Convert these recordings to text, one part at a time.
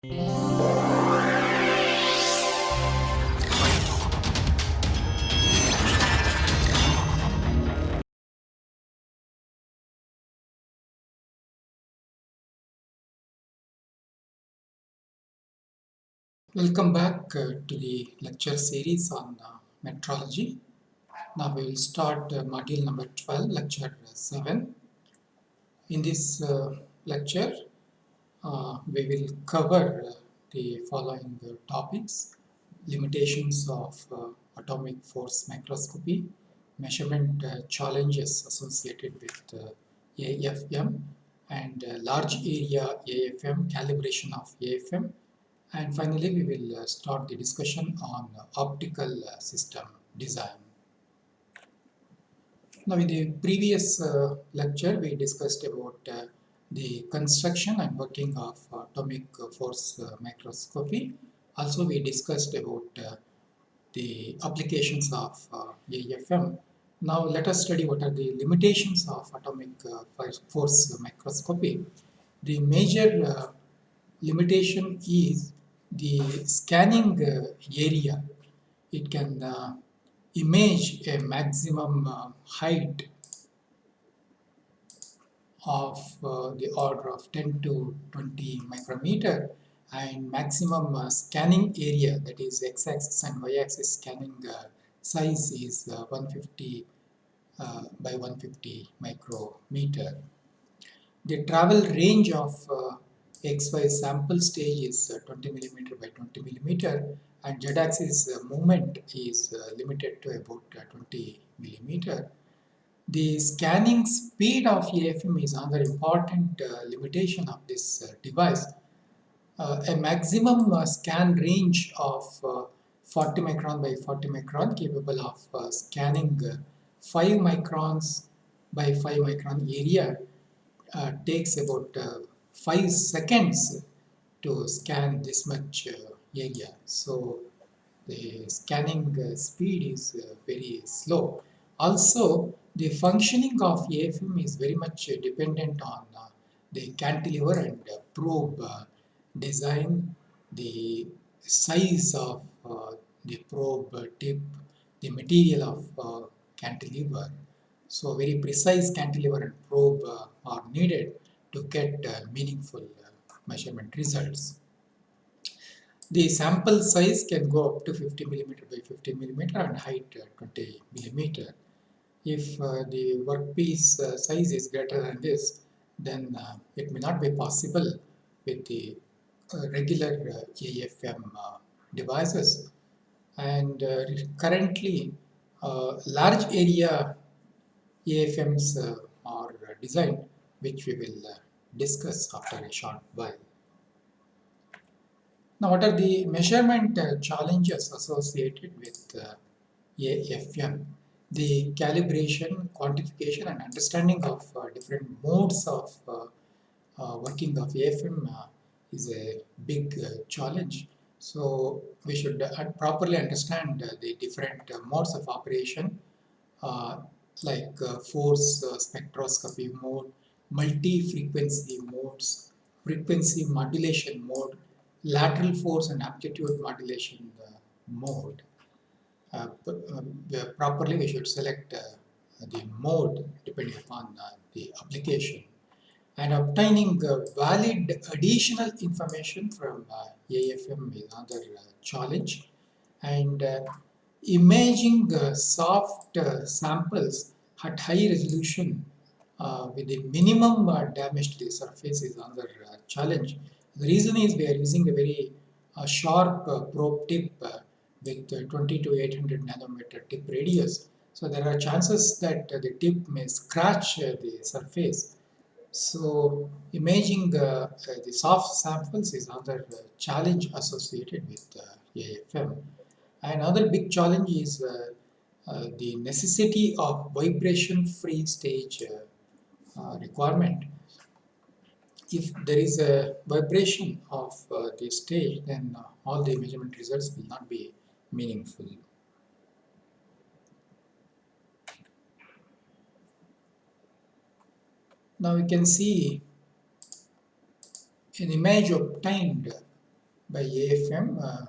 Welcome back uh, to the lecture series on uh, metrology. Now we will start uh, module number 12, lecture 7. In this uh, lecture, uh, we will cover uh, the following topics. Limitations of atomic force microscopy, measurement challenges associated with AFM, and large area AFM, calibration of AFM, and finally we will uh, start the discussion on optical uh, system design. Now in the previous uh, lecture we discussed about the construction and working of atomic force microscopy. Also we discussed about the applications of AFM. Now let us study what are the limitations of atomic force microscopy. The major limitation is the scanning uh, area, it can uh, image a maximum uh, height of uh, the order of 10 to 20 micrometer and maximum uh, scanning area that is x-axis and y-axis scanning uh, size is 150 by 150 micrometer. The travel range of xy sample stage is uh, 20 millimeter by 20 millimeter and z-axis uh, movement is uh, limited to about 20 millimeter. The scanning speed of AFM is another important limitation of this device. a maximum scan range of 40 micron by 40 micron capable of uh, scanning uh, 5 microns by 5 micron area uh, takes about 5 seconds to scan this much uh, area. So the scanning uh, speed is uh, very slow. Also, the functioning of AFM is very much uh, dependent on uh, the cantilever and probe uh, design, the size of the probe tip, the material of cantilever. So very precise cantilever and probe are needed to get uh, meaningful uh, measurement results. The sample size can go up to 50 millimeter by 50 millimeter and height uh, 20 millimeter. If the workpiece size is greater than this, then it may not be possible with the regular AFM devices and uh, currently uh, large area AFMs uh, are designed which we will uh, discuss after a short while. Now, what are the measurement uh, challenges associated with uh, AFM? The calibration, quantification and understanding of uh, different modes of uh, uh, working of AFM is a big challenge. So, we should properly understand the different modes of operation like force spectroscopy mode, multi-frequency modes, frequency modulation mode, lateral force and amplitude modulation uh, mode. Uh, uh, properly we should select uh, the mode depending upon uh, the application and obtaining valid additional information from AFM is another challenge and imaging soft samples at high resolution uh, with the minimum uh, damage to the surface is another uh, challenge. The reason is we are using a very sharp probe tip with uh, 20 to 800 nanometer tip radius. So there are chances that uh, the tip may scratch uh, the surface. So imaging the soft samples is another challenge associated with AFM. Another big challenge is the necessity of vibration-free stage uh, requirement. If there is a vibration of uh, the stage, then uh, all the measurement results will not be meaningful. Now we can see an image obtained by AFM. Uh,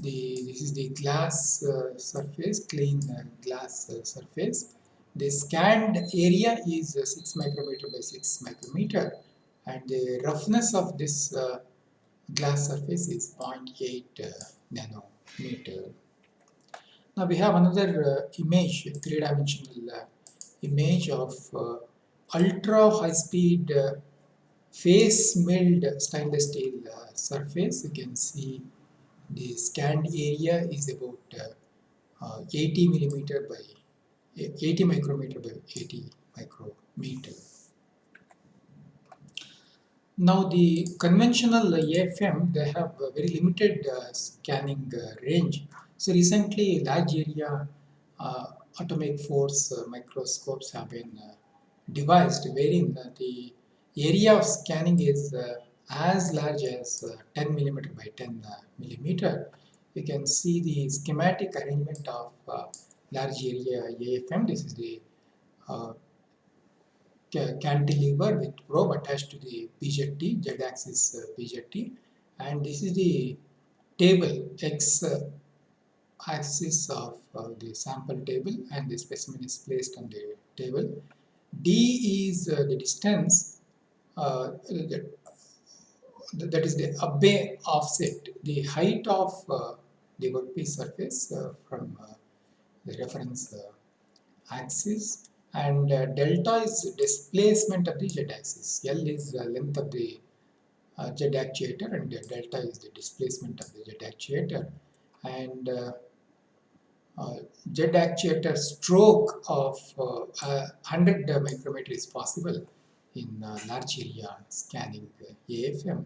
the this is the glass uh, surface, clean uh, glass uh, surface. The scanned area is uh, 6 micrometer by 6 micrometer and the roughness of this uh, glass surface is 0.8 nanometer. Now we have another image, three-dimensional image of ultra high speed face milled stainless steel uh, surface you can see the scanned area is about uh, uh, 80 millimeter by 80 micrometer by 80 micrometer now the conventional AFM they have very limited uh, scanning uh, range so recently large area uh, atomic force microscopes have been devised wherein the area of scanning is uh, as large as uh, 10 millimeter by 10 uh, millimeter. You can see the schematic arrangement of large area AFM. This is the cantilever with probe attached to the PZT, z-axis uh, PZT and this is the table x uh, axis of uh, the sample table and the specimen is placed on the table. D is uh, the distance uh, that is the Abbe offset, the height of uh, the workpiece surface uh, from the reference axis and delta is displacement of the z-axis. L is the length of the uh, Z actuator and delta is the displacement of the Z actuator and uh, uh, Z actuator stroke of 100 micrometer is possible in uh, large area scanning AFM.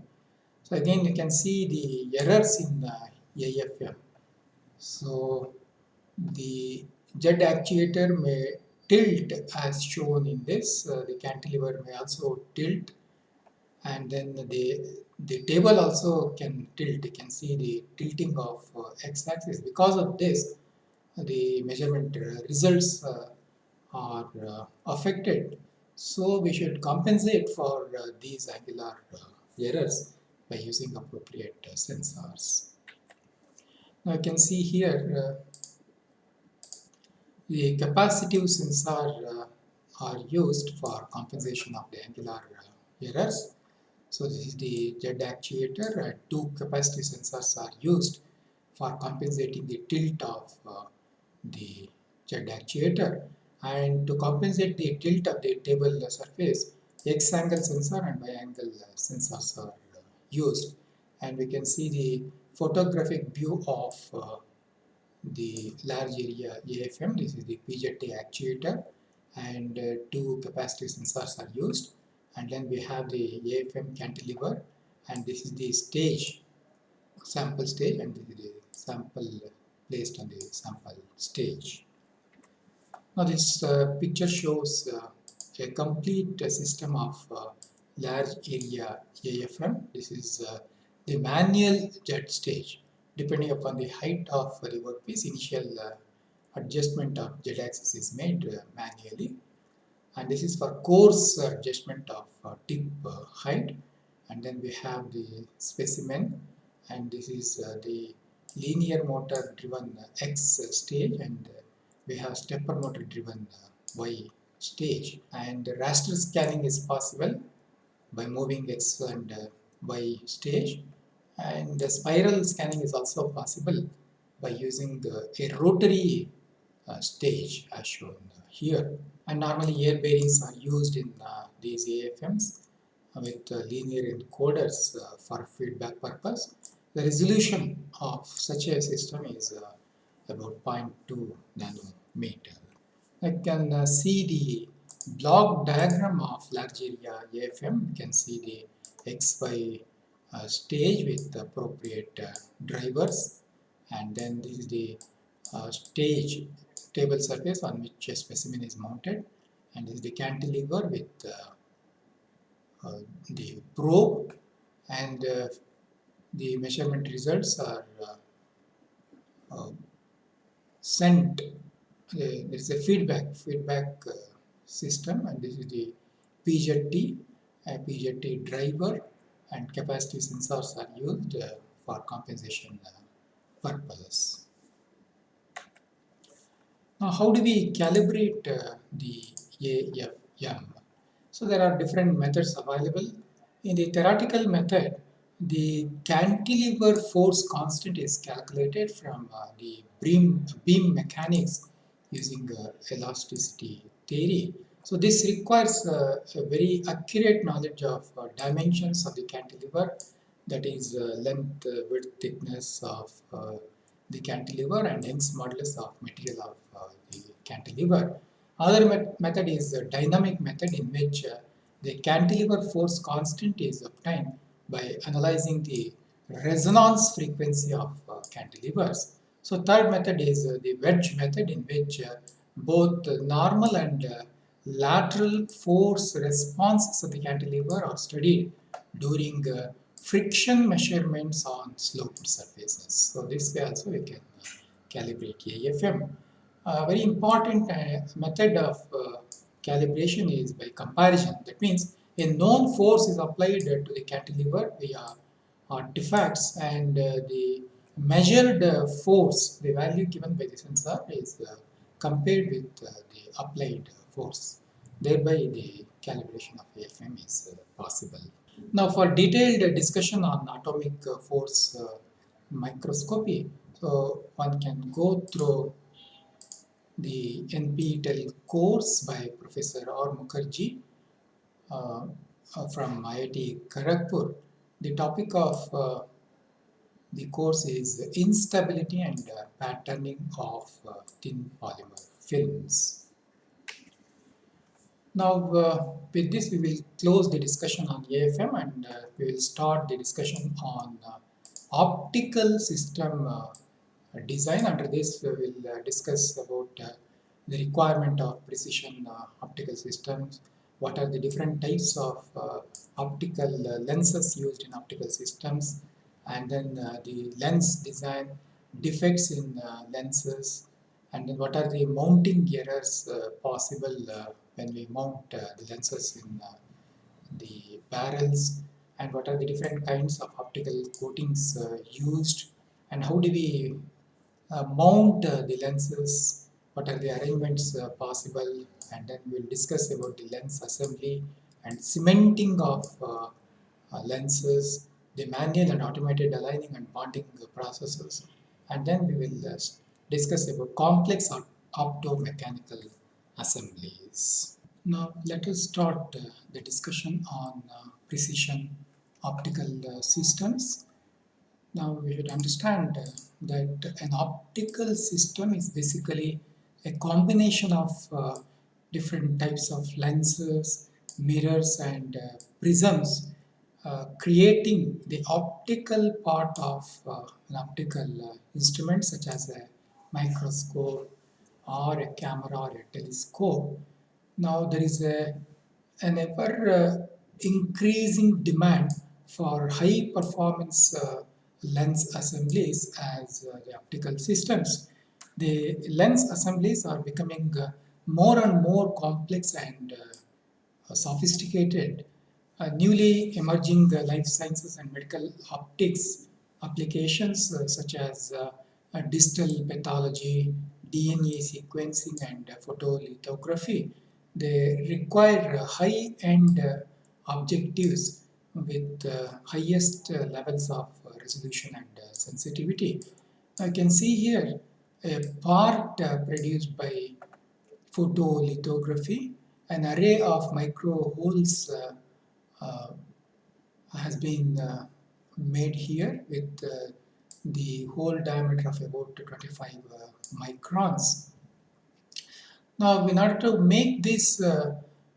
So again you can see the errors in uh, AFM. So the Z actuator may tilt as shown in this, uh, the cantilever may also tilt and then the, the table also can tilt, you can see the tilting of uh, x-axis. Because of this, the measurement uh, results uh, are affected so we should compensate for uh, these angular uh, errors by using appropriate uh, sensors. Now you can see here the capacitive sensor are used for compensation of the angular errors. So this is the Z actuator. Uh, two capacitive sensors are used for compensating the tilt of uh, the Z actuator and to compensate the tilt of the table surface x angle sensor and y angle sensors are used and we can see the photographic view of uh, the large area AFM this is the PZT actuator and uh, two capacitive sensors are used and then we have the AFM cantilever and this is the stage sample stage and this is the sample placed on the sample stage now this uh, picture shows uh, a complete system of uh, large area AFM. This is uh, the manual Z stage. Depending upon the height of the workpiece, initial uh, adjustment of Z axis is made manually. And this is for coarse adjustment of tip height. And then we have the specimen and this is the linear motor driven X stage and we have stepper motor driven uh, Y stage and raster scanning is possible by moving X and uh, Y stage and the spiral scanning is also possible by using the, a rotary uh, stage as shown here and normally air bearings are used in uh, these AFMs with uh, linear encoders uh, for feedback purpose. The resolution of such a system is about 0.2 nanometer. I can uh, see the block diagram of large area AFM. You can see the XY uh, stage with appropriate uh, drivers. And then this is the uh, stage table surface on which a specimen is mounted. And this is the cantilever with uh, the probe. And the measurement results are sent there is a feedback feedback system. And this is the PZT, a driver and capacitive sensors are used uh, for compensation uh, purposes. Now, how do we calibrate uh, the AFM? So, there are different methods available. In the theoretical method, the cantilever force constant is calculated from uh, the beam, beam mechanics using uh, elasticity theory. So this requires uh, a very accurate knowledge of uh, dimensions of the cantilever that is uh, length, uh, width, thickness of uh, the cantilever and Young's modulus of material of uh, the cantilever. Other met method is a dynamic method in which the cantilever force constant is obtained by analyzing the resonance frequency of cantilevers. So third method is the wedge method in which both normal and lateral force responses of the cantilever are studied during uh, friction measurements on sloped surfaces. So this way also we can uh, calibrate AFM. A very important uh, method of uh, calibration is by comparison. That means a known force is applied to the cantilever via artifacts and uh, the measured uh, force, the value given by the sensor is compared with the applied force. Thereby the calibration of AFM is uh, possible. Now for detailed discussion on atomic uh, force uh, microscopy, so one can go through the NPTEL course by Professor R. Mukherjee uh, uh, from IIT Kharagpur. The topic of uh, the course is instability and patterning of thin polymer films. Now, uh, with this, we will close the discussion on AFM and uh, we will start the discussion on uh, optical system uh, design. Under this, we will uh, discuss about uh, the requirement of precision optical systems, what are the different types of optical lenses used in optical systems, and then the lens design, defects in lenses, and then what are the mounting errors possible when we mount uh, the lenses in uh, the barrels and what are the different kinds of optical coatings uh, used and how do we uh, mount uh, the lenses, what are the arrangements uh, possible and then we'll discuss about the lens assembly and cementing of lenses, the manual and automated aligning and bonding processes. And then we will discuss about complex optomechanical assemblies. Now let us start uh, the discussion on uh, precision optical uh, systems. Now we should understand uh, that an optical system is basically a combination of uh, different types of lenses, mirrors and uh, prisms creating the optical part of an optical instrument such as a microscope or a camera or a telescope. Now there is a, an ever uh, increasing demand for high performance uh, lens assemblies as uh, the optical systems. The lens assemblies are becoming uh, more and more complex and uh, sophisticated. Uh, newly emerging life sciences and medical optics applications such as digital pathology, DNA sequencing and photolithography. They require high-end objectives with highest levels of resolution and sensitivity. I can see here a part produced by photolithography, an array of micro holes uh, uh, has been uh, made here with the hole diameter of about 25 microns. Now, in order to make this, uh,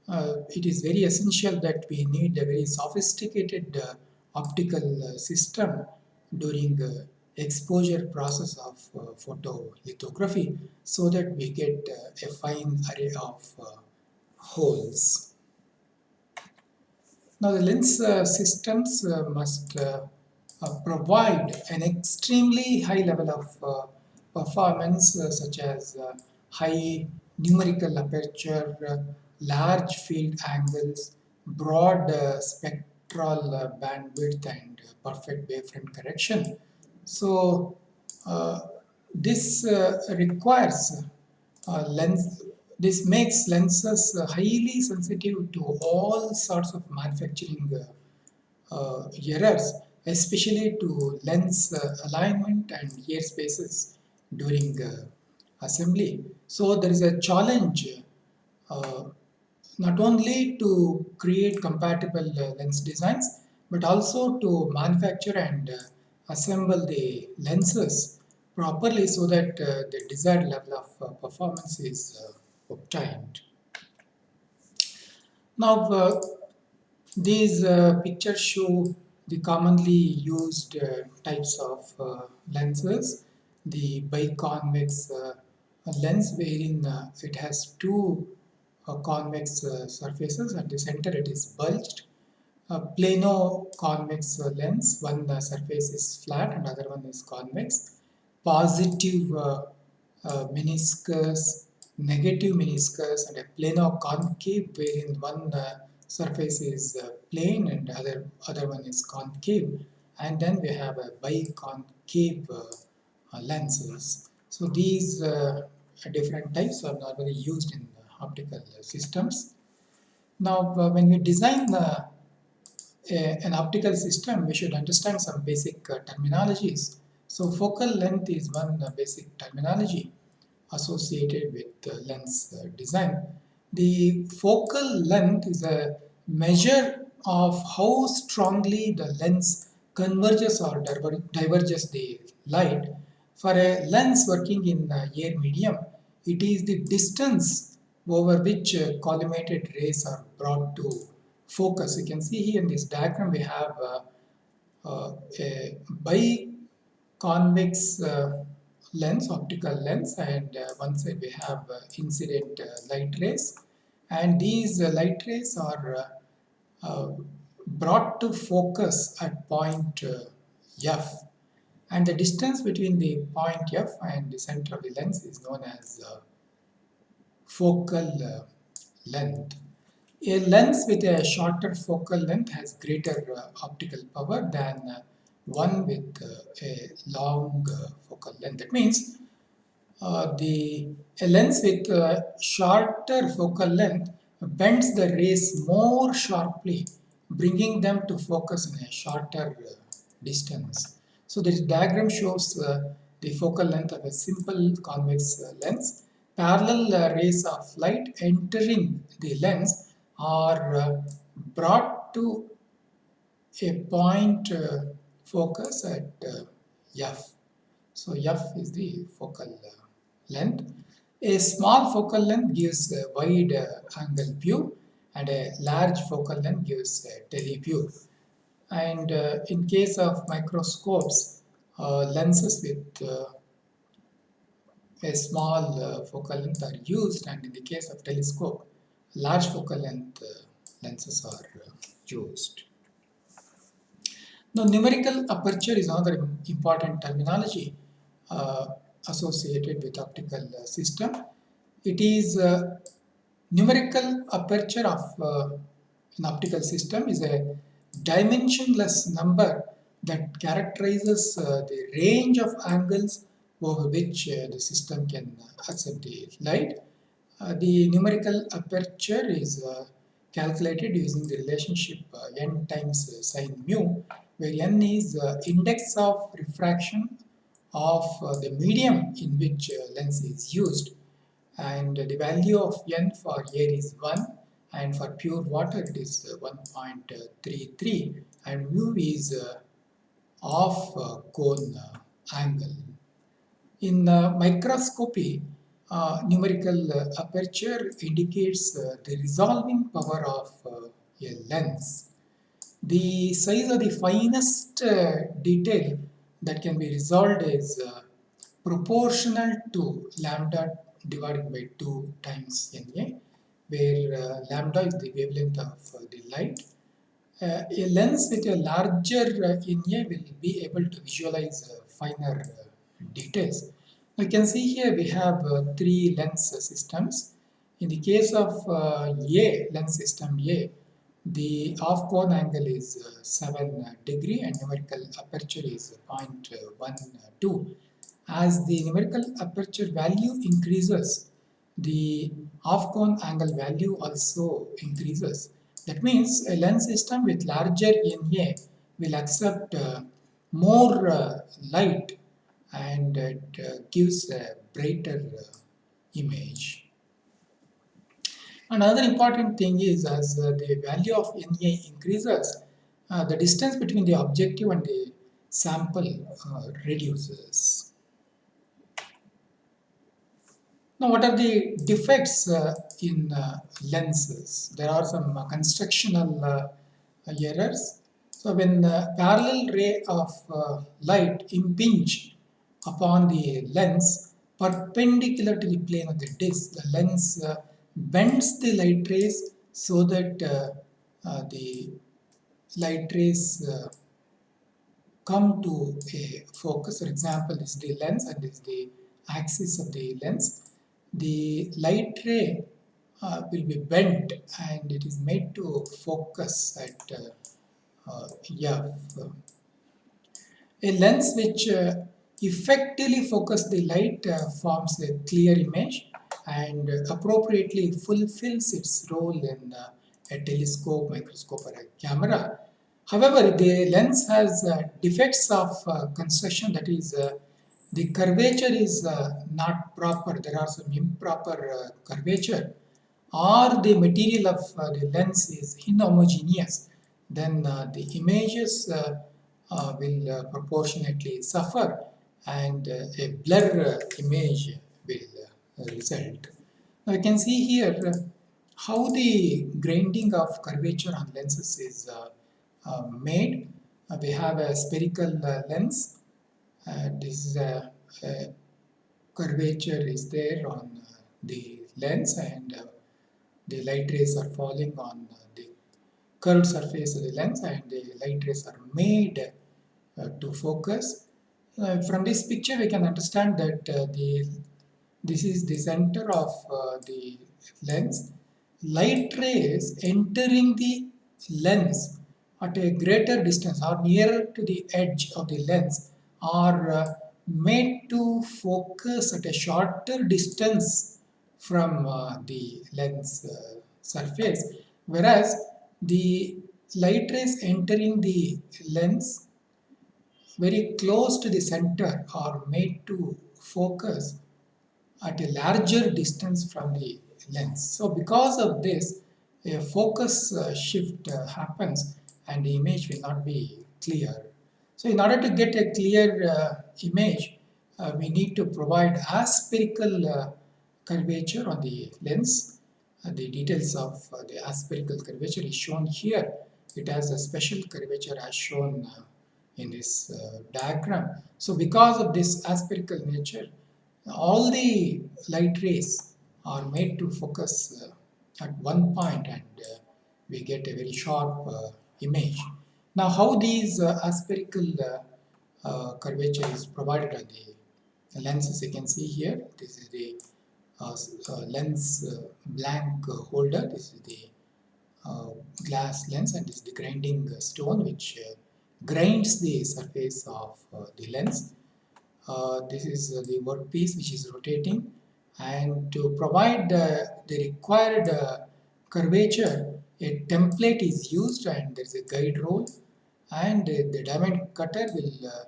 uh, it is very essential that we need a very sophisticated uh, optical uh, system during uh, exposure process of uh, photolithography so that we get a fine array of holes. Now the lens systems must provide an extremely high level of performance uh, such as uh, high numerical aperture, uh, large field angles, broad spectral uh, bandwidth and uh, perfect wavefront correction. So uh, this uh, requires uh, lens, this makes lenses highly sensitive to all sorts of manufacturing errors, especially to lens alignment and air spaces during assembly. So there is a challenge uh, not only to create compatible uh, lens designs but also to manufacture and uh, assemble the lenses properly so that uh, the desired level of uh, performance is uh, obtained. Now these pictures show the commonly used types of lenses the biconvex lens wherein it has two convex uh, surfaces at the center it is bulged. A plano convex uh, lens one uh, surface is flat and other one is convex. Positive meniscus negative meniscus and a plano concave wherein one surface is plane and other other one is concave. And then we have a biconcave uh, lenses so these uh, different types are normally used in optical systems. Now, uh, when we design uh, a, an optical system, we should understand some basic uh, terminologies. So, focal length is one basic terminology associated with lens design. The focal length is a measure of how strongly the lens converges or diverges the light. For a lens working in air medium, it is the distance over which uh, collimated rays are brought to focus. You can see here in this diagram we have uh, uh, a biconvex uh, lens, optical lens and uh, one side we have uh, incident light rays and these light rays are brought to focus at point F and the distance between the point F and the center of the lens is known as focal uh, length. A lens with a shorter focal length has greater uh, optical power than uh, one with a long focal length. That means uh, the a lens with shorter focal length bends the rays more sharply, bringing them to focus in a shorter uh, distance. So this diagram shows uh, the focal length of a simple convex lens parallel rays of light entering the lens are uh, brought to a point uh, focus at uh, F. So F is the focal length. A small focal length gives a wide angle view and a large focal length gives a teleview. And uh, in case of microscopes, uh, lenses with uh, a small uh, focal length are used and in the case of telescope large focal length uh, lenses are uh, used. Now numerical aperture is another important terminology associated with optical system. It is numerical aperture of an optical system is a dimensionless number that characterizes uh, the range of angles over which uh, the system can uh, accept the light. Uh, the numerical aperture is uh, calculated using the relationship uh, n times sine mu where n is the index of refraction of the medium in which lens is used and the value of n for air is 1 and for pure water it is uh, 1.33 and mu is uh, of uh, cone angle. In uh, microscopy, uh, numerical uh, aperture indicates the resolving power of a lens. The size of the finest detail that can be resolved is proportional to lambda divided by 2 times NA, where uh, lambda is the wavelength of uh, the light. Uh, a lens with a larger NA will be able to visualize finer details. You can see here we have three lens systems. In the case of uh, A, lens system A, the half cone angle is uh, 7 degree and numerical aperture is 0.12 as the numerical aperture value increases the half cone angle value also increases that means a lens system with larger NA will accept uh, more uh, light and it uh, gives a brighter uh, image Another important thing is as uh, the value of NA increases, uh, the distance between the objective and the sample reduces. Now what are the defects uh, in uh, lenses? There are some uh, constructional errors. So when parallel ray of light impinge upon the lens perpendicular to the plane of the disc, the lens bends the light rays so that uh, uh, the light rays uh, come to a focus. For example, this is the lens and this is the axis of the lens. The light ray uh, will be bent and it is made to focus at uh, uh, yeah. A lens which effectively focus the light forms a clear image and appropriately fulfills its role in uh, a telescope, microscope or a camera. However, the lens has uh, defects of uh, construction that is the curvature is not proper, there are some improper curvature or the material of uh, the lens is inhomogeneous, then uh, the images uh, will proportionately suffer and a blur image will result. Now you can see here uh, how the grinding of curvature on lenses is uh, uh, made. we have a spherical lens. This is a, a, curvature is there on the lens and the light rays are falling on the curved surface of the lens and the light rays are made uh, to focus. Uh, from this picture we can understand that uh, the this is the center of uh, the lens. Light rays entering the lens at a greater distance or nearer to the edge of the lens are uh, made to focus at a shorter distance from uh, the lens uh, surface whereas the light rays entering the lens very close to the center are made to focus at a larger distance from the lens. So because of this, a focus shift happens and the image will not be clear. So in order to get a clear uh, image, uh, we need to provide aspherical uh, curvature on the lens. Uh, the details of the aspherical curvature is shown here. It has a special curvature as shown in this diagram. So because of this aspherical nature, all the light rays are made to focus uh, at one point and uh, we get a very sharp uh, image. Now how these uh, aspherical uh, uh, curvature is provided on the lenses? You can see here this is the lens blank holder. This is the glass lens and this is the grinding stone which grinds the surface of the lens. Uh, this is the workpiece which is rotating and to provide the, the required uh, curvature a template is used and there is a guide roll and the diamond cutter will uh,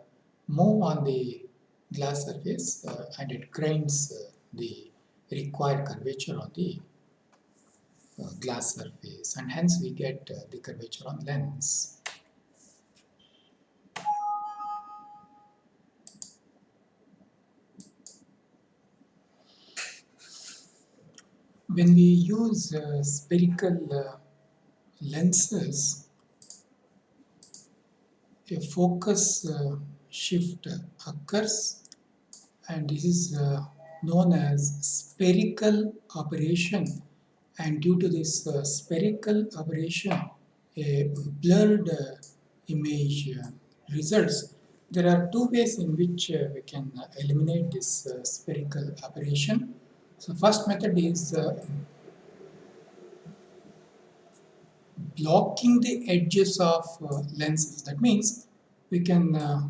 move on the glass surface uh, and it grinds uh, the required curvature on the glass surface and hence we get the curvature on lens. when we use uh, spherical uh, lenses, a focus uh, shift occurs and this is uh, known as spherical aberration and due to this uh, spherical aberration a blurred uh, image results. There are two ways in which we can eliminate this spherical aberration. So first method is uh, blocking the edges of uh, lenses. That means we can uh,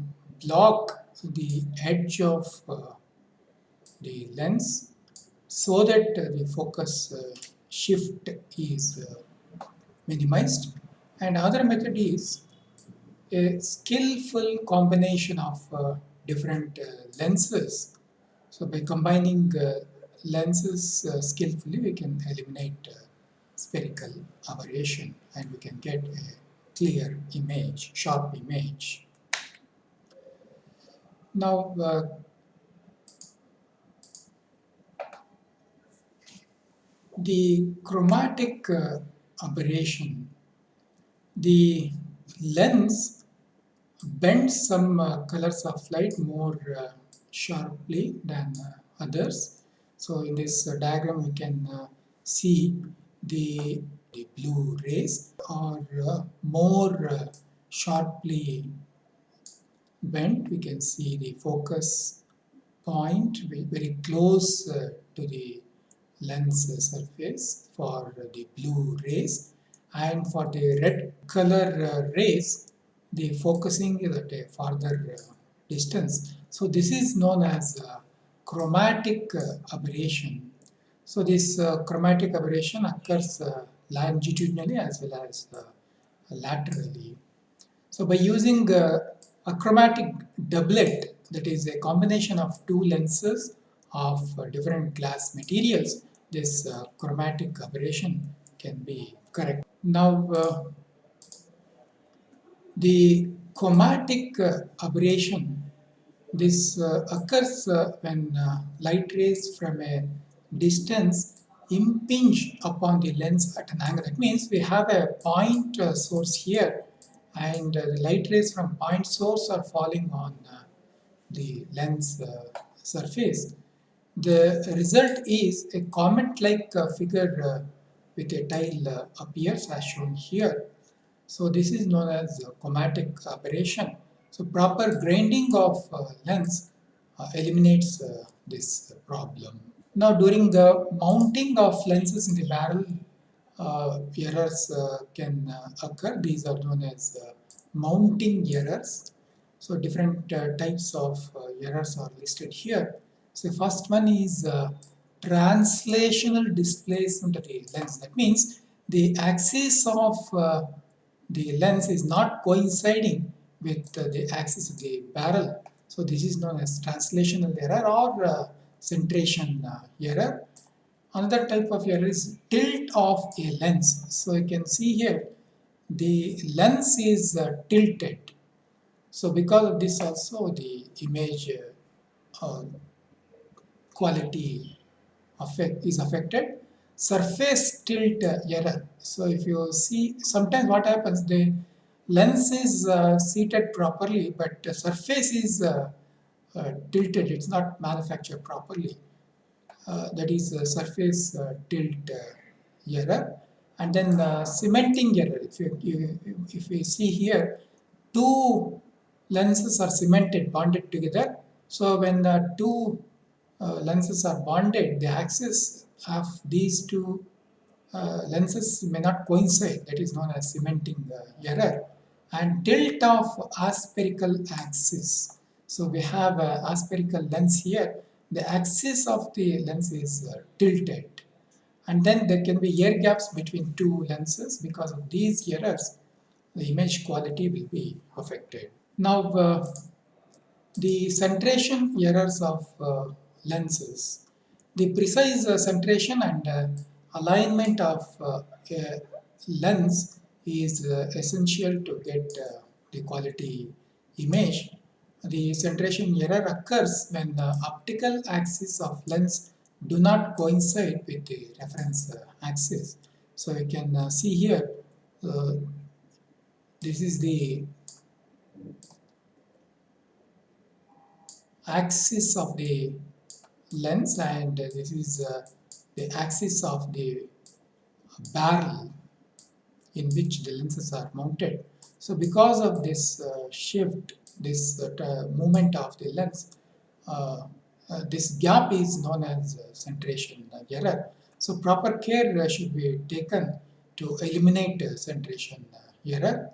block the edge of uh, the lens so that the focus uh, shift is uh, minimized and other method is a skillful combination of different lenses. So by combining lenses skillfully, we can eliminate spherical aberration and we can get a clear image, sharp image. Now, uh, the chromatic aberration, the lens bends some uh, colors of light more uh, sharply than uh, others. So in this uh, diagram we can uh, see the, the blue rays are uh, more sharply bent. We can see the focus point very close to the lens surface for the blue rays and for the red color rays the focusing is at a farther uh, distance. So this is known as uh, chromatic uh, aberration. So this chromatic aberration occurs longitudinally as well as laterally. So by using a chromatic doublet, that is a combination of two lenses of different glass materials, this uh, chromatic aberration can be correct. Now, uh, the chromatic uh, aberration, this uh, occurs uh, when light rays from a distance impinge upon the lens at an angle. That means we have a point uh, source here and uh, the light rays from point source are falling on uh, the lens surface. The result is a comet-like figure with a tile appears as shown here. So this is known as chromatic aberration. So proper grinding of uh, lens uh, eliminates uh, this problem. Now during the mounting of lenses in the barrel, uh, errors uh, can uh, occur. These are known as mounting errors. So different types of errors are listed here. So first one is translational displacement of the lens. That means the axis of the lens is not coinciding with uh, the axis of the barrel. So this is known as translational error or uh, centration uh, error. Another type of error is tilt of a lens. So you can see here the lens is uh, tilted. So because of this also the image uh, quality affect is affected surface tilt error. So if you see, sometimes what happens, the lens is uh, seated properly, but the surface is uh, tilted, it's not manufactured properly. Uh, that is surface uh, tilt uh, error. And then the cementing error, if you, you, if we see here, two lenses are cemented, bonded together. So when the two lenses are bonded, the axis of these two uh, lenses may not coincide, that is known as cementing uh, error, and tilt of aspherical axis. So we have an aspherical lens here, the axis of the lens is uh, tilted and then there can be air gaps between two lenses because of these errors the image quality will be affected. Now uh, the centration errors of uh, lenses the precise uh, centration and uh, alignment of uh, a lens is essential to get the quality image. The centration error occurs when the optical axis of lens do not coincide with the reference axis. So you can see here, this is the axis of the lens and this is uh, the axis of the barrel in which the lenses are mounted. So because of this uh, shift, this uh, movement of the lens, uh, uh, this gap is known as uh, centration error. So proper care uh, should be taken to eliminate uh, centration error.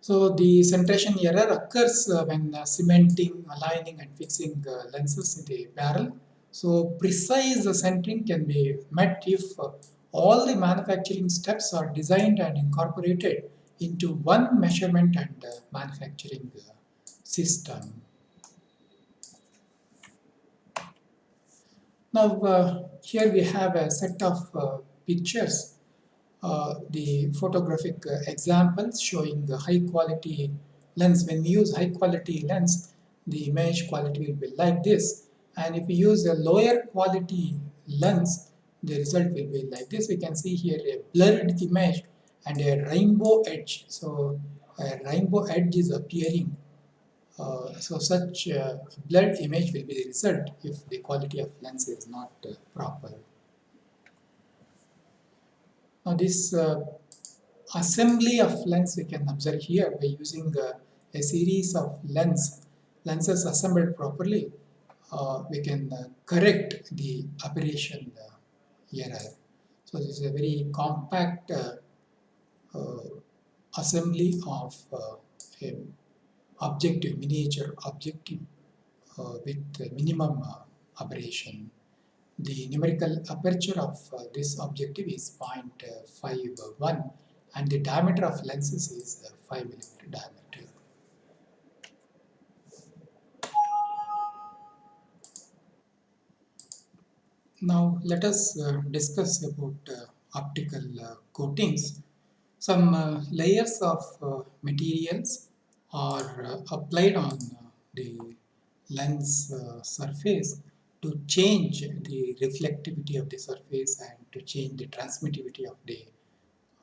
So the centration error occurs when cementing, aligning and fixing lenses in the barrel. So precise centering can be met if all the manufacturing steps are designed and incorporated into one measurement and manufacturing system. Now uh, here we have a set of uh, pictures uh, the photographic uh, examples showing the high quality lens. When we use high quality lens, the image quality will be like this. And if we use a lower quality lens, the result will be like this. We can see here a blurred image and a rainbow edge. So a rainbow edge is appearing. Uh, so such uh, blurred image will be the result if the quality of lens is not uh, proper. Now this uh, assembly of lens we can observe here by using uh, a series of lens lenses assembled properly uh, we can correct the aberration error. So this is a very compact assembly of a objective, miniature objective with minimum aberration. The numerical aperture of uh, this objective is 0.51 and the diameter of lenses is uh, 5 millimeter diameter. Now let us uh, discuss about uh, optical uh, coatings. Some uh, layers of materials are applied on the lens surface to change the reflectivity of the surface and to change the transmittivity of the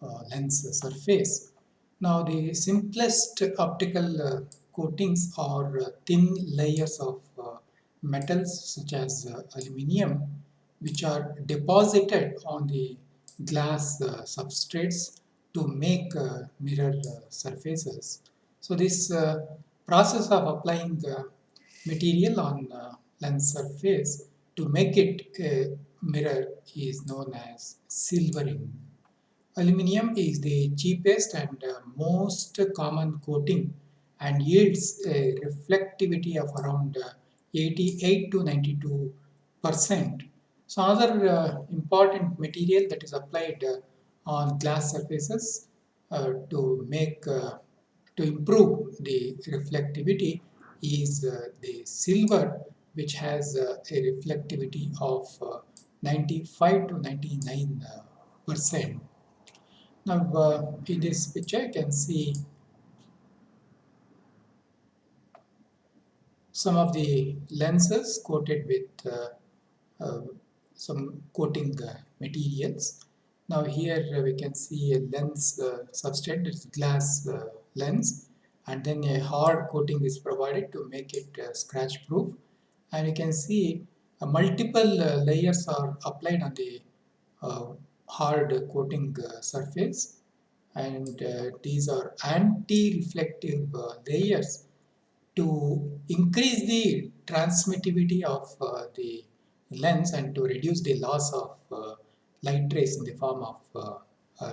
uh, lens surface. Now the simplest optical uh, coatings are uh, thin layers of uh, metals such as uh, aluminium which are deposited on the glass uh, substrates to make mirror surfaces. So this process of applying material on lens surface to make it a mirror is known as silvering. Aluminium is the cheapest and uh, most common coating and yields a reflectivity of around uh, 88 to 92 percent. So another uh, important material that is applied uh, on glass surfaces uh, to make uh, to improve the reflectivity is the silver which has uh, a reflectivity of uh, 95 to 99 uh, percent. Now in this picture you can see some of the lenses coated with uh, uh, some coating uh, materials. Now here we can see a lens substrate, it's glass lens and then a hard coating is provided to make it scratch proof. And you can see uh, multiple uh, layers are applied on the uh, hard coating uh, surface. And uh, these are anti-reflective uh, layers to increase the transmittivity of the lens and to reduce the loss of light rays in the form of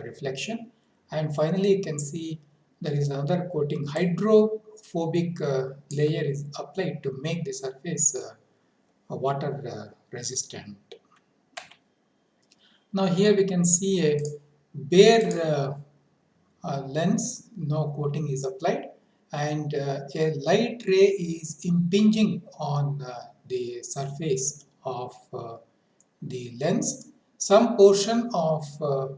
reflection and finally you can see there is another coating hydrophobic uh, layer is applied to make the surface uh, water uh, resistant. Now here we can see a bare uh, uh, lens, no coating is applied and uh, a light ray is impinging on the surface of the lens. Some portion of uh,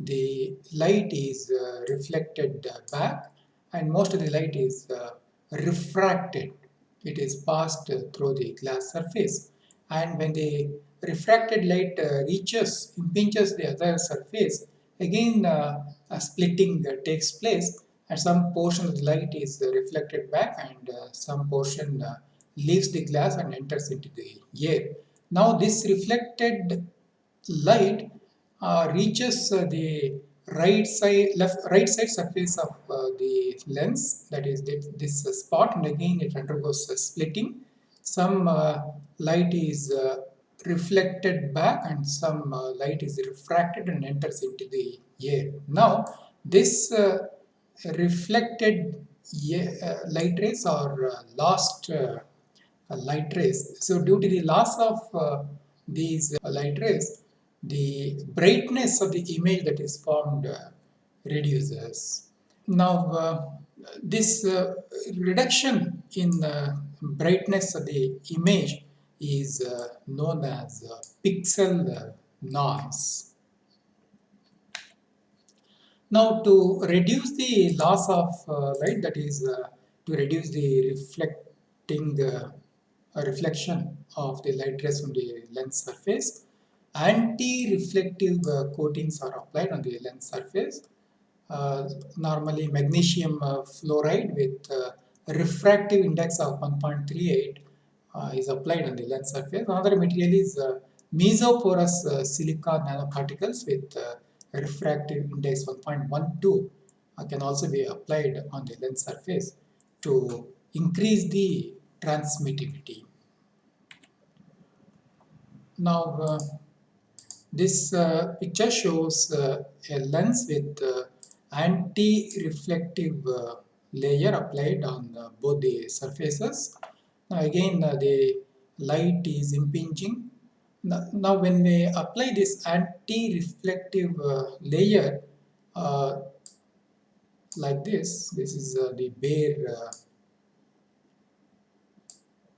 the light is uh, reflected uh, back and most of the light is uh, refracted. It is passed through the glass surface and when the refracted light uh, reaches, impinges the other surface, again uh, a splitting takes place and some portion of the light is reflected back and some portion leaves the glass and enters into the air. Now this reflected light uh, reaches uh, the right side left right side surface of uh, the lens that is this, this spot and again it undergoes splitting some light is reflected back and some uh, light is refracted and enters into the air. Now this uh, reflected uh, light rays or uh, lost uh, light rays. So due to the loss of these light rays, the brightness of the image that is formed reduces. Now this uh, reduction in the brightness of the image is uh, known as uh, pixel noise. Now to reduce the loss of uh, light that is uh, to reduce the reflecting uh, reflection of the light rays from the lens surface anti-reflective coatings are applied on the lens surface uh, normally magnesium uh, fluoride with uh, refractive index of 1.38 is applied on the lens surface. Another material is mesoporous silica nanoparticles with refractive index 1.12 can also be applied on the lens surface to increase the transmittivity. Now, uh, this uh, picture shows uh, a lens with anti-reflective uh, layer applied on uh, both the surfaces. Now again uh, the light is impinging. Now, now when we apply this anti-reflective layer like this, this is the bare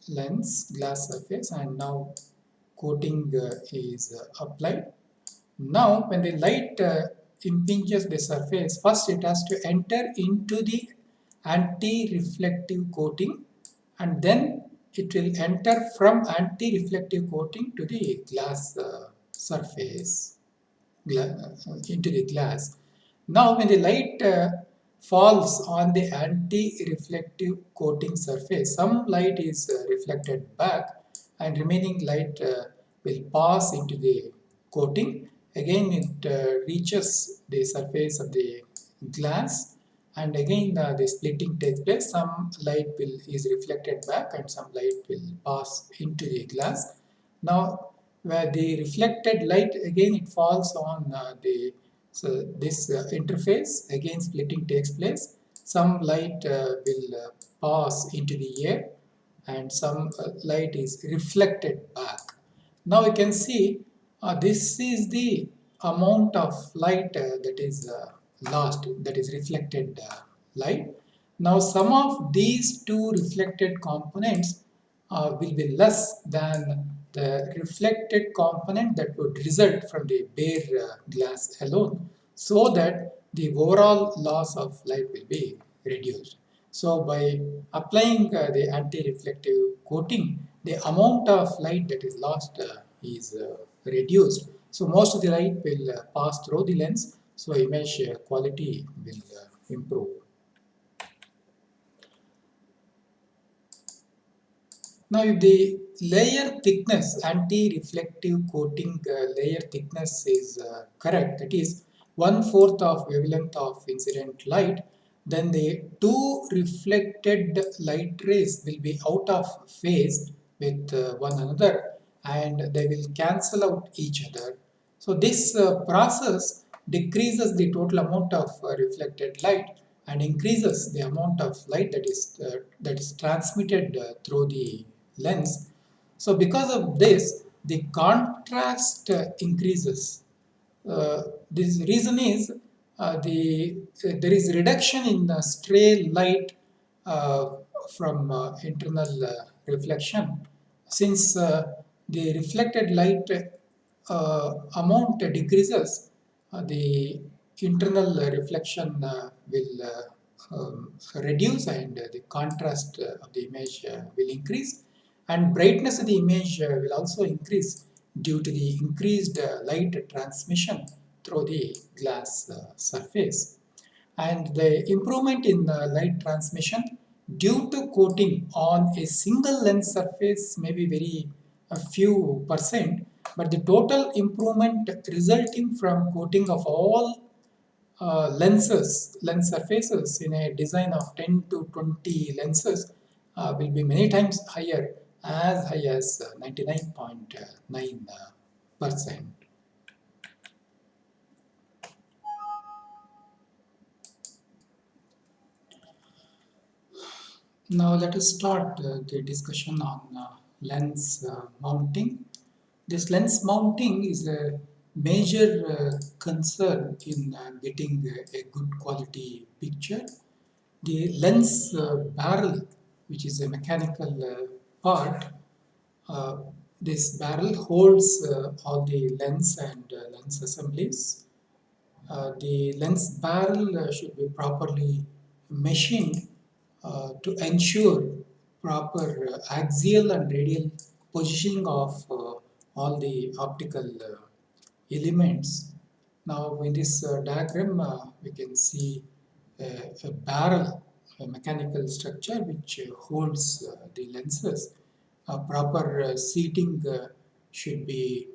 lens glass surface and now coating uh, is uh, applied. Now when the light uh, impinges the surface, first it has to enter into the anti-reflective coating and then it will enter from anti-reflective coating to the glass uh, surface, gla into the glass. Now when the light uh, falls on the anti-reflective coating surface, some light is uh, reflected back and remaining light uh, will pass into the coating. Again it uh, reaches the surface of the glass and again uh, the splitting takes place. Some light will is reflected back and some light will pass into the glass. Now where the reflected light again it falls on uh, the so this uh, interface. Again splitting takes place. Some light uh, will pass into the air and some light is reflected back now you can see uh, this is the amount of light uh, that is uh, lost, that is reflected uh, light. Now some of these two reflected components uh, will be less than the reflected component that would result from the bare uh, glass alone so that the overall loss of light will be reduced. So by applying uh, the anti-reflective coating, the amount of light that is lost is reduced. So most of the light will uh, pass through the lens, so image uh, quality will uh, improve. Now if the layer thickness, anti-reflective coating uh, layer thickness is uh, correct, that is one-fourth of wavelength of incident light, then the two reflected light rays will be out of phase with uh, one another and they will cancel out each other. So this uh, process decreases the total amount of uh, reflected light and increases the amount of light that is uh, that is transmitted uh, through the lens. So because of this, the contrast uh, increases. This reason is the there is reduction in the stray light from internal reflection. Since the reflected light uh, amount decreases, uh, the internal reflection uh, will uh, um, reduce and the contrast of the image will increase. And brightness of the image will also increase due to the increased light transmission through the glass surface. And the improvement in the light transmission due to coating on a single lens surface may be very a few percent, but the total improvement resulting from coating of all uh, lenses, lens surfaces in a design of 10 to 20 lenses uh, will be many times higher as high as 99.9 Now let us start uh, the discussion on uh, lens uh, mounting. This lens mounting is a major uh, concern in uh, getting a, a, good quality picture. The lens uh, barrel, which is a mechanical part, this barrel holds all the lens and lens assemblies. the lens barrel should be properly machined uh, to ensure proper uh, axial and radial positioning of uh, all the optical elements. Now in this diagram we can see a, a, barrel, a mechanical structure which holds the lenses. A proper seating should be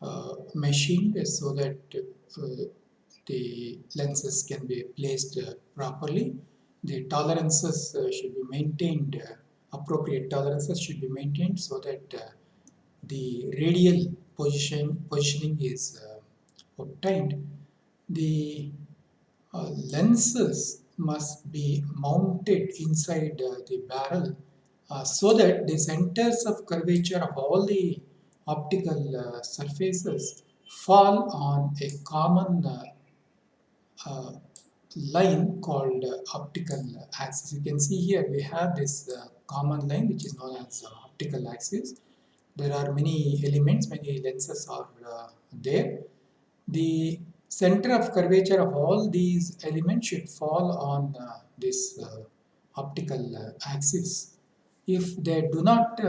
uh, machined so that uh, the lenses can be placed uh, properly the tolerances uh, should be maintained, uh, appropriate tolerances should be maintained so that uh, the radial position positioning is obtained. The lenses must be mounted inside the barrel uh, so that the centers of curvature of all the optical uh, surfaces fall on a common uh, line called uh, optical axis. You can see here we have this uh, common line which is known as uh, optical axis. There are many elements, many lenses are uh, there. The center of curvature of all these elements should fall on uh, this uh, optical axis. If they do not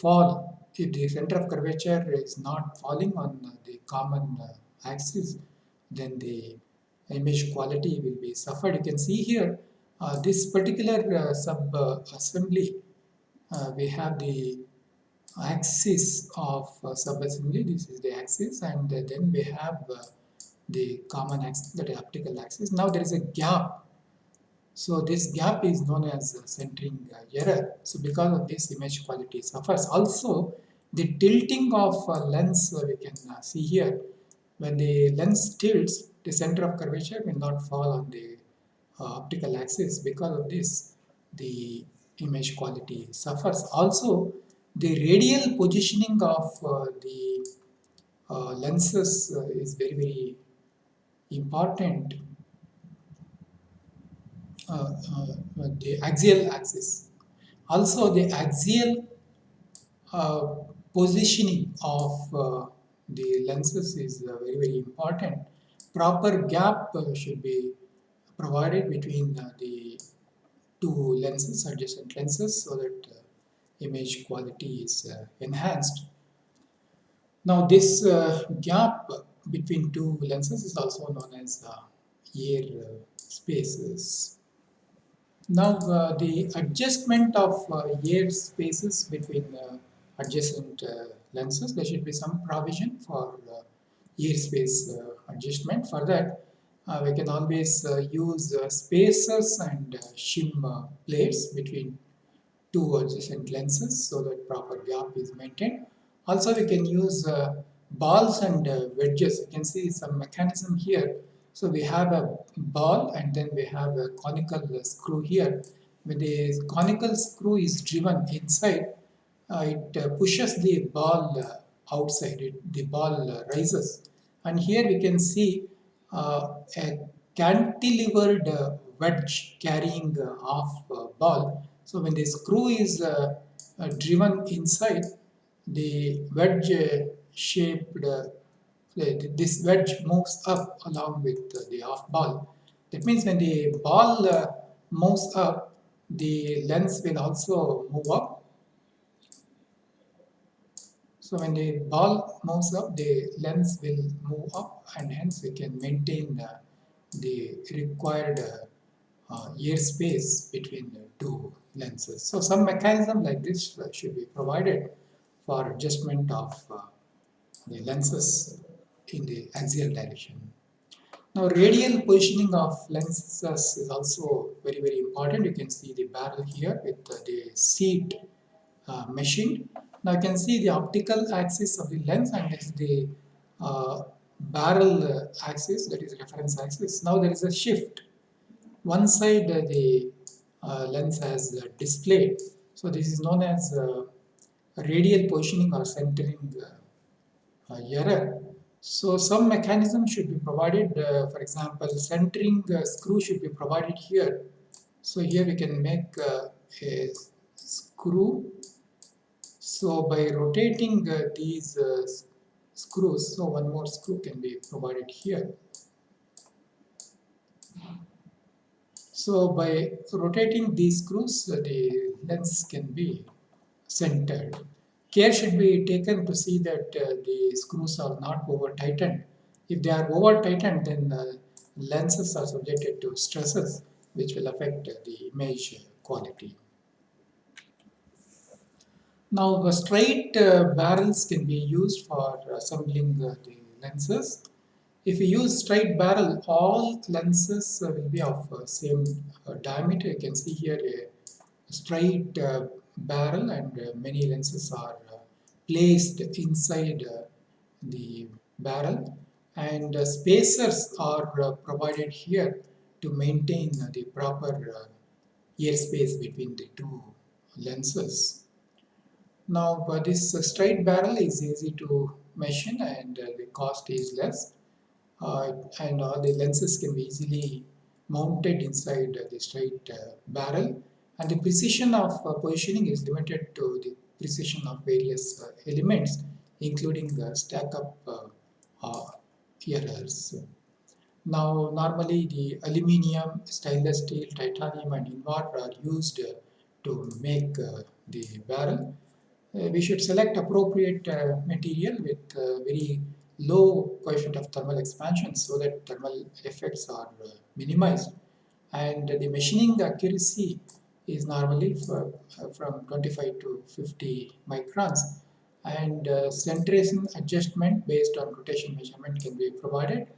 fall, if the center of curvature is not falling on the common axis, then the image quality will be suffered. You can see here uh, this particular uh, sub uh, assembly uh, we have the axis of sub assembly this is the axis and then we have the common axis that is optical axis. Now there is a gap. So this gap is known as centering error. So because of this image quality suffers. Also the tilting of lens we can see here. When the lens tilts the center of curvature will not fall on the uh, optical axis. Because of this, the image quality suffers. Also, the radial positioning of uh, the uh, lenses uh, is very, very important. Uh, uh, the axial axis. Also, the axial positioning of the lenses is very, very important proper gap uh, should be provided between uh, the two lenses, adjacent lenses, so that uh, image quality is enhanced. Now this gap between two lenses is also known as air spaces. Now uh, the adjustment of uh, air spaces between uh, adjacent lenses, there should be some provision for air space adjustment. For that, uh, we can always uh, use uh, spacers and shim plates between two adjacent lenses so that proper gap is maintained. Also, we can use balls and wedges. You can see some mechanism here. So we have a ball and then we have a conical screw here. When the conical screw is driven inside, uh, it uh, pushes the ball uh, outside, it, the ball rises and here we can see uh, a cantilevered uh, wedge carrying uh, half uh, ball. So when the screw is uh, uh, driven inside, the wedge shaped, this wedge moves up along with the half ball. That means when the ball moves up, the lens will also move up so when the ball moves up, the lens will move up and hence we can maintain uh, the required uh, air space between the two lenses. So some mechanism like this should be provided for adjustment of uh, the lenses in the axial direction. Now radial positioning of lenses is also very very important. You can see the barrel here with the seat uh, machined. Now you can see the optical axis of the lens and is the uh, barrel axis that is reference axis. Now there is a shift. One side uh, the uh, lens has displayed. So this is known as uh, radial positioning or centering uh, error. So some mechanism should be provided, uh, for example, centering uh, screw should be provided here. So here we can make uh, a screw. So by rotating uh, these uh, screws, so one more screw can be provided here. So by rotating these screws, uh, the lens can be centered care should be taken to see that uh, the screws are not over tightened. If they are over tightened, then the lenses are subjected to stresses which will affect uh, the image quality. Now, straight uh, barrels can be used for assembling uh, the lenses. If you use straight barrel, all lenses uh, will be of uh, same diameter. You can see here a straight barrel and many lenses are placed inside uh, the barrel and uh, spacers are uh, provided here to maintain the proper airspace between the two lenses. Now uh, this uh, straight barrel is easy to machine and uh, the cost is less and all the lenses can be easily mounted inside the straight barrel and the precision of positioning is limited to the precision of various uh, elements including the stack up uh, uh, errors. Now normally the aluminium, stainless steel, titanium and invar are used to make the barrel. We should select appropriate material with very low coefficient of thermal expansion so that thermal effects are minimized. And the machining accuracy is normally for, uh, from 25 to 50 microns. And uh, centration adjustment based on rotation measurement can be provided.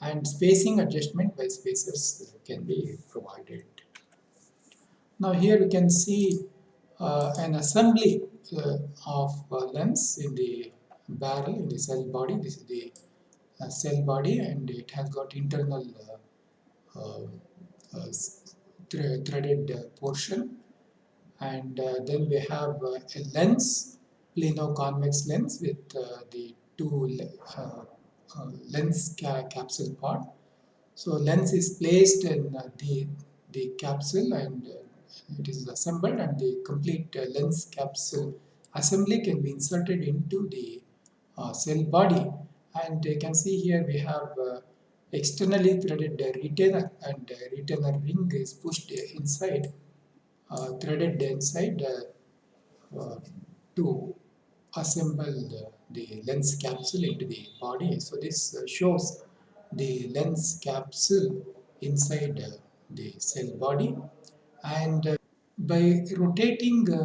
And spacing adjustment by spacers can be provided. Now here we can see uh, an assembly uh, of lens in the barrel in the cell body. This is the uh, cell body and it has got internal uh, threaded portion and uh, then we have uh, a lens plano-convex lens with uh, the two lens ca capsule part so lens is placed in the the capsule and it is assembled and the complete lens capsule assembly can be inserted into the uh, cell body. And you can see here we have uh, externally threaded retainer and retainer ring is pushed inside uh, threaded inside uh, to assemble the, lens capsule into the body. So this uh, shows the lens capsule inside the cell body and by rotating the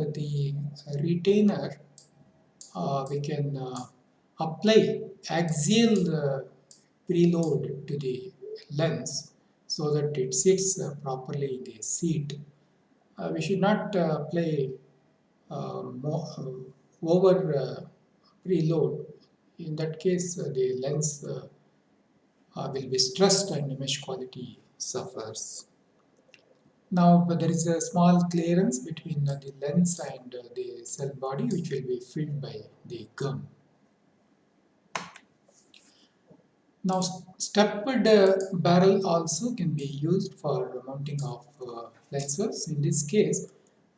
retainer we can apply axial preload to the lens so that it sits uh, properly in the seat. Uh, we should not uh, play uh, uh, over uh, preload. In that case, the lens will be stressed and image quality suffers. Now there is a small clearance between the lens and the cell body which will be filled by the gum. Now stepped uh, barrel also can be used for mounting of uh, lenses. In this case,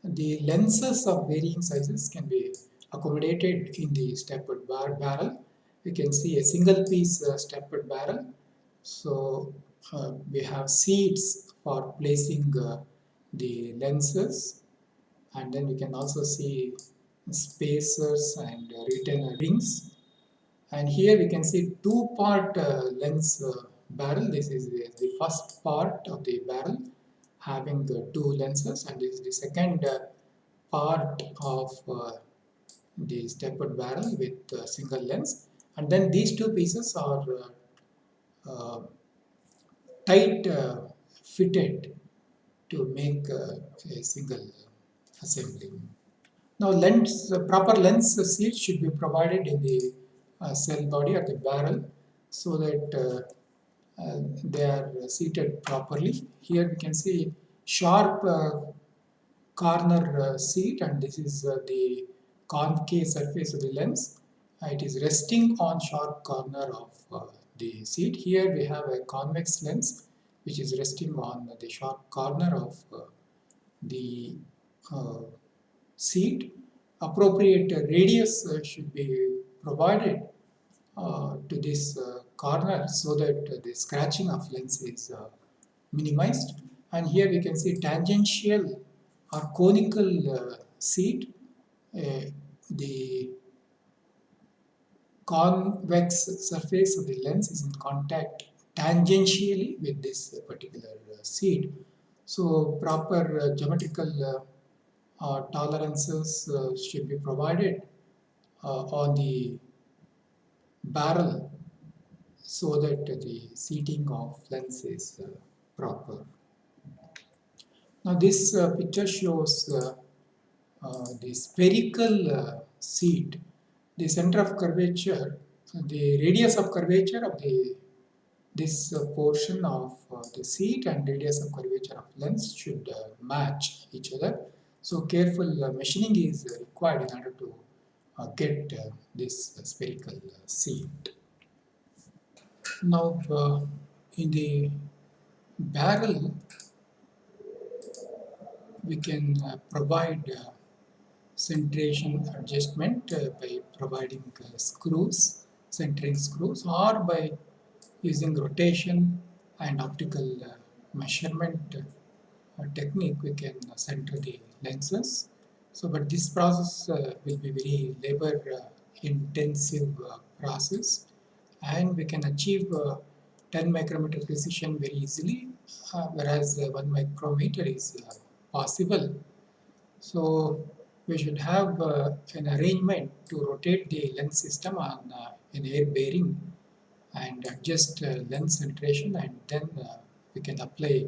the lenses of varying sizes can be accommodated in the stepped bar barrel. You can see a single piece uh, stepped barrel. So uh, we have seats for placing uh, the lenses. And then we can also see spacers and retainer rings. And here we can see two part uh, lens uh, barrel. This is the, the, first part of the barrel having the two lenses. And this is the second uh, part of uh, the stepped barrel with single lens. And then these two pieces are uh, uh, tight uh, fitted to make a single assembly. Now lens, proper lens seat should be provided in the uh, cell body or the barrel so that uh, uh, they are seated properly. Here we can see sharp uh, corner uh, seat and this is uh, the concave surface of the lens. it is resting on sharp corner of the seat. Here we have a convex lens which is resting on the sharp corner of the seat. Appropriate radius should be provided uh, to this uh, corner so that the scratching of lens is uh, minimized and here we can see tangential or conical seat the convex surface of the lens is in contact tangentially with this particular seat. So proper uh, geometrical uh, uh, tolerances should be provided on the barrel so that the seating of lens is uh, proper. Now this uh, picture shows uh, uh the spherical uh, seat, the center of curvature, the radius of curvature of the this uh, portion of the seat and radius of curvature of lens should match each other. So careful machining is required in order to uh, get uh, this spherical uh, seat. Now in the barrel we can provide centration adjustment uh, by providing uh, screws, centering screws or by using rotation and optical uh, measurement technique we can center the lenses. So, but this process uh, will be very labor uh, intensive uh, process. And we can achieve 10 micrometer precision very easily whereas 1 micrometer is possible. So, we should have uh, an arrangement to rotate the lens system on uh, an air bearing and adjust uh, lens centration and then we can apply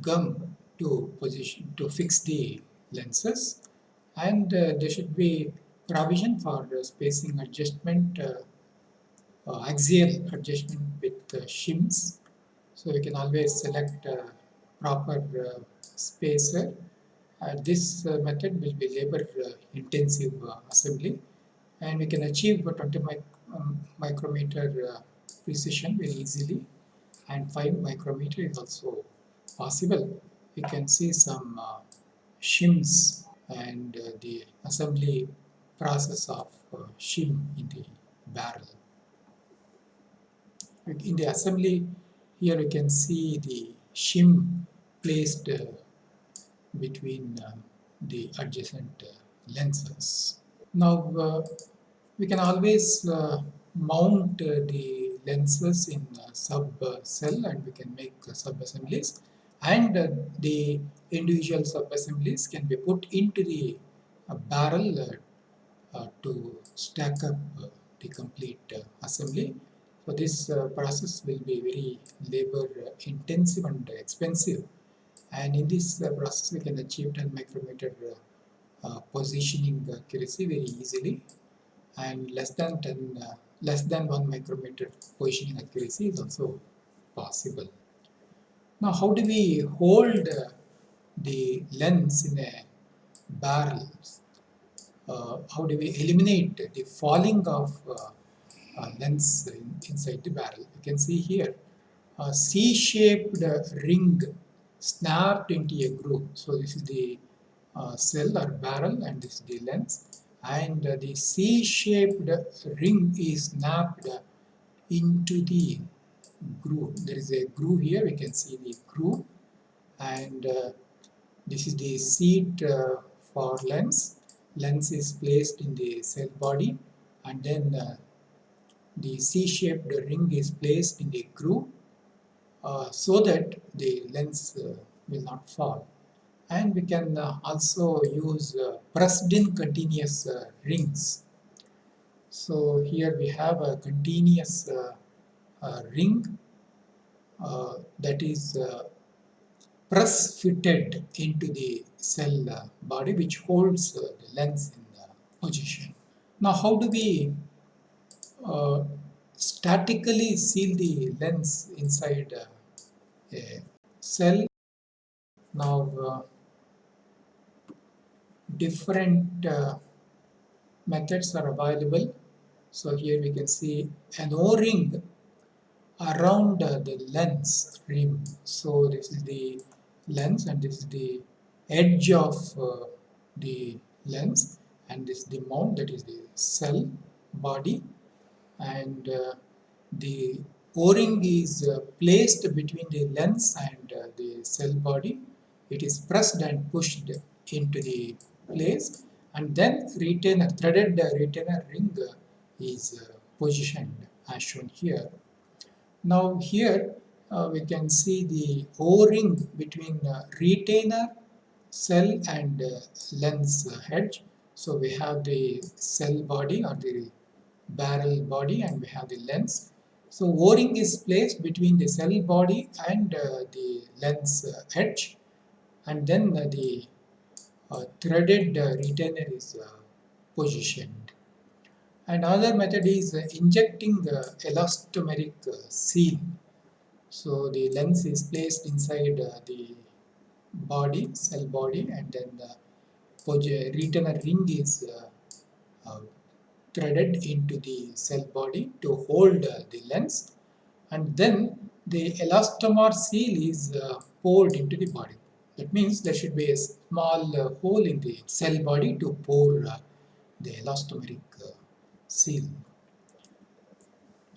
gum to position to fix the lenses. And uh, there should be provision for uh, spacing adjustment uh, uh axial adjustment with uh, shims. So you can always select uh, proper spacer. This method will be labor intensive assembly. And we can achieve 20 mic um, micrometer precision very easily and 5 micrometer is also possible we can see some uh, shims and uh, the assembly process of uh, shim in the barrel. In the assembly, here we can see the shim placed uh, between uh, the adjacent uh, lenses. Now, we can always uh, mount uh, the lenses in sub cell and we can make uh, sub assemblies and uh, the individual sub-assemblies can be put into the uh, barrel uh, to stack up the complete assembly. So this process will be very labor intensive and expensive. And in this process we can achieve 10 micrometer uh, positioning accuracy very easily and less than 10 uh, less than 1 micrometer positioning accuracy is also possible now how do we hold the lens in a barrel? Uh, how do we eliminate the falling of uh, uh, lens in, inside the barrel? You can see here a C-shaped ring snapped into a groove. So this is the uh, cell or barrel and this is the lens and the C-shaped ring is snapped into the groove. There is a groove here, we can see the groove and uh, this is the seat uh, for lens. Lens is placed in the cell body and then uh, the C-shaped ring is placed in the groove uh, so that the lens uh, will not fall. And we can uh, also use pressed in continuous rings. So here we have a continuous ring uh, that is uh, press fitted into the cell uh, body which holds uh, the lens in the position. Now how do we uh, statically seal the lens inside a cell? Now different methods are available. So here we can see an O-ring around uh, the lens rim. So this is the lens and this is the edge of uh, the lens and this is the mount that is the cell body and uh, the o-ring is uh, placed between the lens and uh, the cell body it is pressed and pushed into the place and then retainer threaded retainer ring is uh, positioned as shown here now here uh, we can see the O-ring between uh, retainer cell and uh, lens hedge. So we have the cell body or the barrel body and we have the lens. So O-ring is placed between the cell body and uh, the lens uh, edge and then uh, the threaded retainer is positioned. And another method is injecting elastomeric seal. So the lens is placed inside uh, the body, cell body, and then the retainer ring is uh, uh, threaded into the cell body to hold uh, the lens and then the elastomer seal is uh, poured into the body. That means there should be a small uh, hole in the cell body to pour the elastomeric seal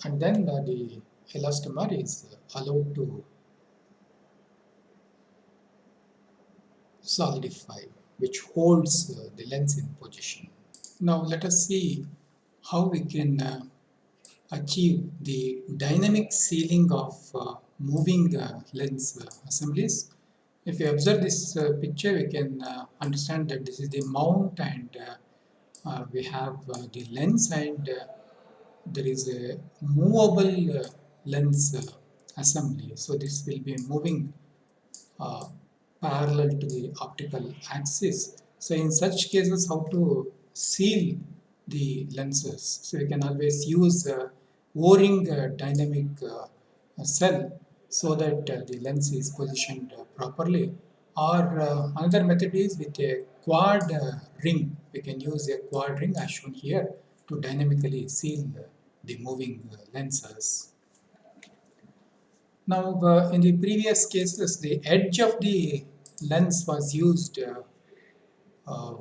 and then uh, the elastomer is allowed to solidify which holds uh, the lens in position. Now let us see how we can uh, achieve the dynamic sealing of uh, moving uh, lens uh, assemblies. If you observe this picture we can understand that this is the mount and uh, we have uh, the lens and uh, there is a movable uh, lens uh, assembly. So this will be moving uh, parallel to the optical axis. So in such cases how to seal the lenses. So we can always use O-ring dynamic cell so that the lens is positioned properly or uh, another method is with a quad uh, ring. We can use a quad ring as shown here to dynamically seal the moving uh, lenses. Now uh, in the previous cases the edge of the lens was used uh, uh,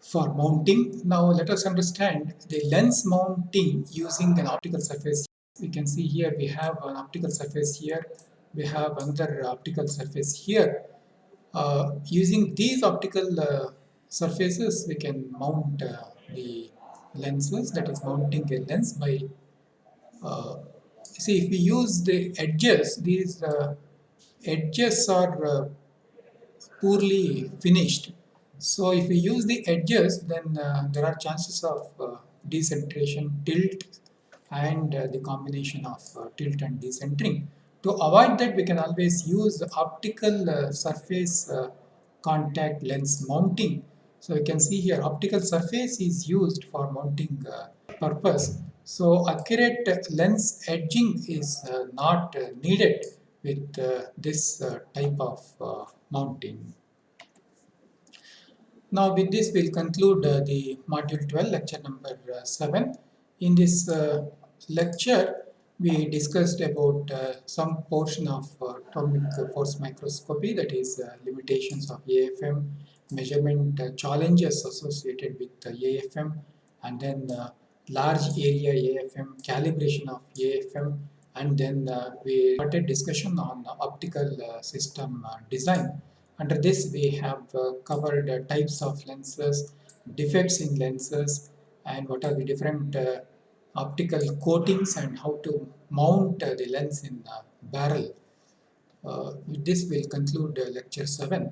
for mounting. Now let us understand the lens mounting using an optical surface. We can see here we have an optical surface here we have another optical surface here. Uh, using these optical uh, surfaces, we can mount uh, the lenses, that is mounting a lens by, uh, see if we use the edges, these uh, edges are uh, poorly finished. So if we use the edges, then there are chances of decentration, tilt, and the combination of tilt and decentering. To avoid that, we can always use optical uh, surface uh, contact lens mounting. So you can see here optical surface is used for mounting uh, purpose. So accurate lens edging is uh, not uh, needed with uh, this type of mounting. Now with this we'll conclude the module 12 lecture number 7. In this lecture we discussed about uh, some portion of uh, atomic force microscopy that is uh, limitations of AFM, measurement uh, challenges associated with AFM and then uh, large area AFM, calibration of AFM and then uh, we started discussion on optical system design. Under this we have covered types of lenses, defects in lenses and what are the different optical coatings and how to mount uh, the lens in the barrel. Uh, this we'll conclude uh, lecture 7.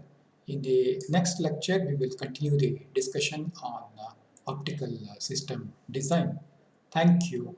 In the next lecture we will continue the discussion on optical system design. Thank you.